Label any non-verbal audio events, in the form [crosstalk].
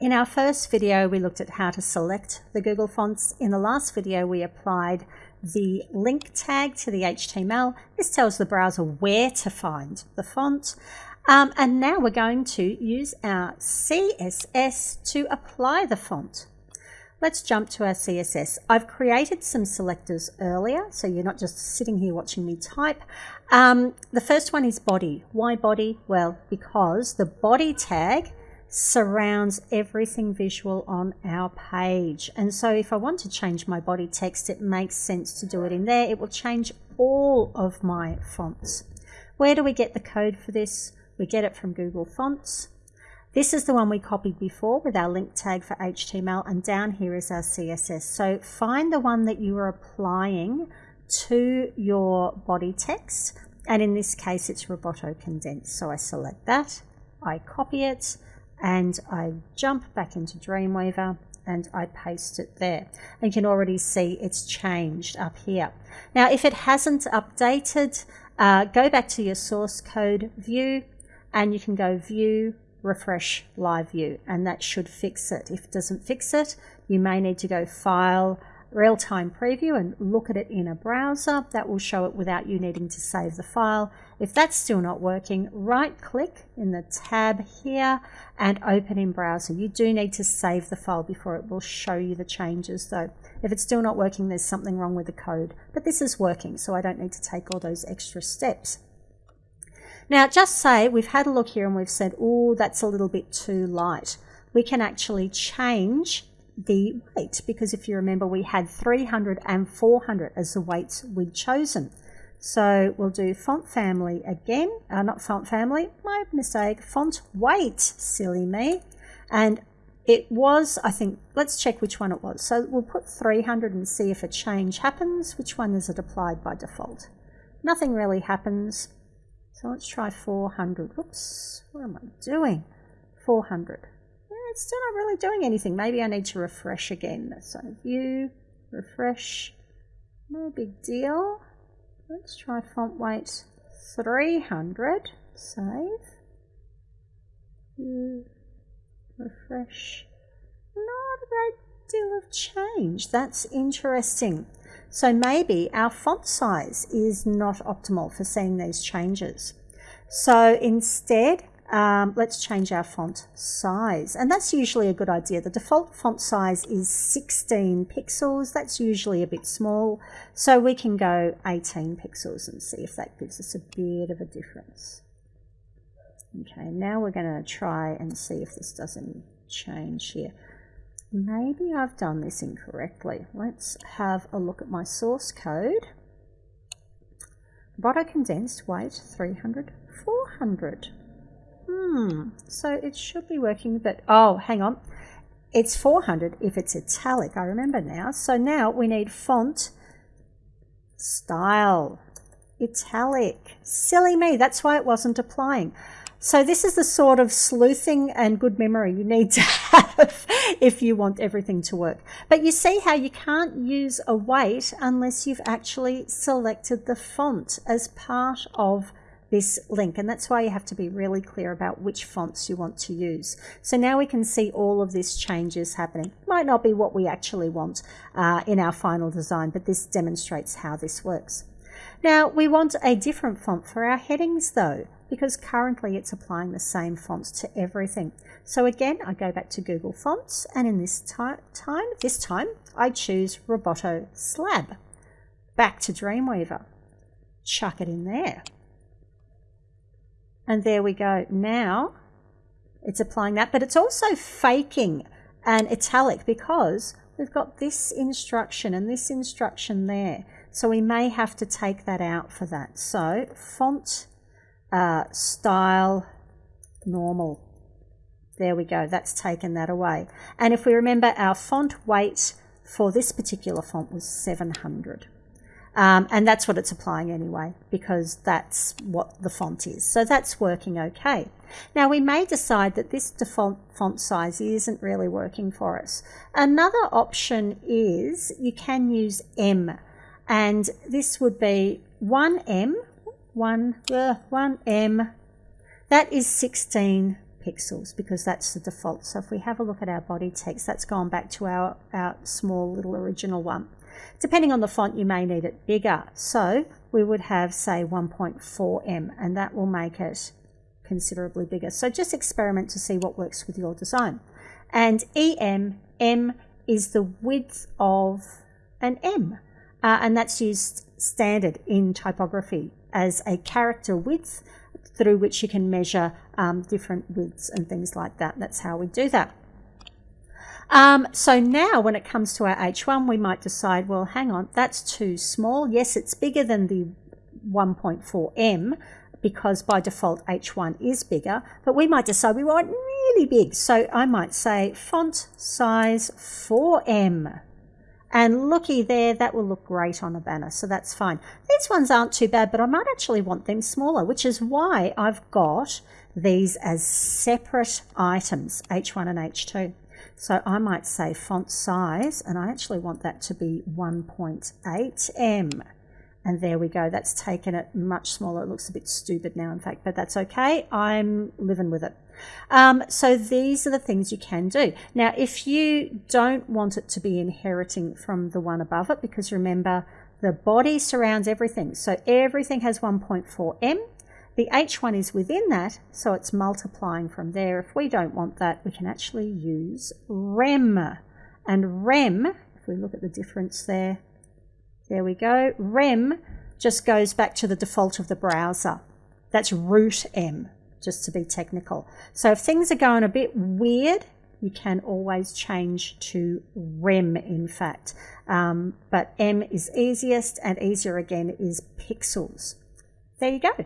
In our first video, we looked at how to select the Google fonts. In the last video, we applied the link tag to the HTML. This tells the browser where to find the font. Um, and now we're going to use our CSS to apply the font. Let's jump to our CSS. I've created some selectors earlier, so you're not just sitting here watching me type. Um, the first one is body. Why body? Well, because the body tag surrounds everything visual on our page. And so if I want to change my body text, it makes sense to do it in there. It will change all of my fonts. Where do we get the code for this? We get it from Google Fonts. This is the one we copied before with our link tag for HTML and down here is our CSS. So find the one that you are applying to your body text and in this case it's Roboto Condensed. So I select that, I copy it, and I jump back into Dreamweaver and I paste it there. And you can already see it's changed up here. Now, if it hasn't updated, uh, go back to your source code view and you can go view, refresh live view, and that should fix it. If it doesn't fix it, you may need to go file, real-time preview and look at it in a browser. That will show it without you needing to save the file. If that's still not working, right click in the tab here and open in browser. You do need to save the file before it will show you the changes though. If it's still not working, there's something wrong with the code, but this is working, so I don't need to take all those extra steps. Now, just say we've had a look here and we've said, oh, that's a little bit too light. We can actually change the weight because if you remember we had 300 and 400 as the weights we'd chosen. So we'll do font family again, uh, not font family, my mistake, font weight, silly me. And it was, I think, let's check which one it was. So we'll put 300 and see if a change happens. Which one is it applied by default? Nothing really happens. So let's try 400. Whoops, what am I doing? 400 it's still not really doing anything. Maybe I need to refresh again. So view, refresh, no big deal. Let's try font weight 300, save, view, refresh. Not a great deal of change. That's interesting. So maybe our font size is not optimal for seeing these changes. So instead, um, let's change our font size. And that's usually a good idea. The default font size is 16 pixels. That's usually a bit small. So we can go 18 pixels and see if that gives us a bit of a difference. Okay, now we're going to try and see if this does any change here. Maybe I've done this incorrectly. Let's have a look at my source code. Roboto condensed weight 300, 400. Hmm, so it should be working, but oh, hang on. It's 400 if it's italic, I remember now. So now we need font, style, italic. Silly me, that's why it wasn't applying. So this is the sort of sleuthing and good memory you need to [laughs] have if you want everything to work. But you see how you can't use a weight unless you've actually selected the font as part of this link and that's why you have to be really clear about which fonts you want to use. So now we can see all of this changes happening. Might not be what we actually want uh, in our final design but this demonstrates how this works. Now we want a different font for our headings though because currently it's applying the same fonts to everything. So again, I go back to Google Fonts and in this time, this time, I choose Roboto Slab. Back to Dreamweaver. Chuck it in there. And there we go. Now it's applying that, but it's also faking an italic because we've got this instruction and this instruction there. So we may have to take that out for that. So font uh, style normal. There we go. That's taken that away. And if we remember, our font weight for this particular font was 700. Um, and that's what it's applying anyway, because that's what the font is. So that's working okay. Now we may decide that this default font size isn't really working for us. Another option is you can use em, and this would be 1em, 1, uh, 1em, that is 16 pixels because that's the default. So if we have a look at our body text, that's gone back to our, our small little original one. Depending on the font, you may need it bigger. So we would have, say, 1.4em, and that will make it considerably bigger. So just experiment to see what works with your design. And EM, M is the width of an M, uh, and that's used standard in typography as a character width through which you can measure um, different widths and things like that. That's how we do that. Um, so now when it comes to our H1, we might decide, well, hang on, that's too small. Yes, it's bigger than the 1.4em because by default H1 is bigger, but we might decide we want really big. So I might say font size 4em. And looky there, that will look great on a banner, so that's fine. These ones aren't too bad, but I might actually want them smaller, which is why I've got these as separate items, H1 and H2. So I might say font size, and I actually want that to be 1.8em. And there we go, that's taken it much smaller. It looks a bit stupid now, in fact, but that's okay. I'm living with it. Um, so these are the things you can do. Now, if you don't want it to be inheriting from the one above it, because remember, the body surrounds everything. So everything has 1.4em. The H1 is within that, so it's multiplying from there. If we don't want that, we can actually use rem. And rem, if we look at the difference there, there we go. Rem just goes back to the default of the browser. That's root em just to be technical. So if things are going a bit weird, you can always change to REM in fact. Um, but em is easiest and easier again is pixels. There you go.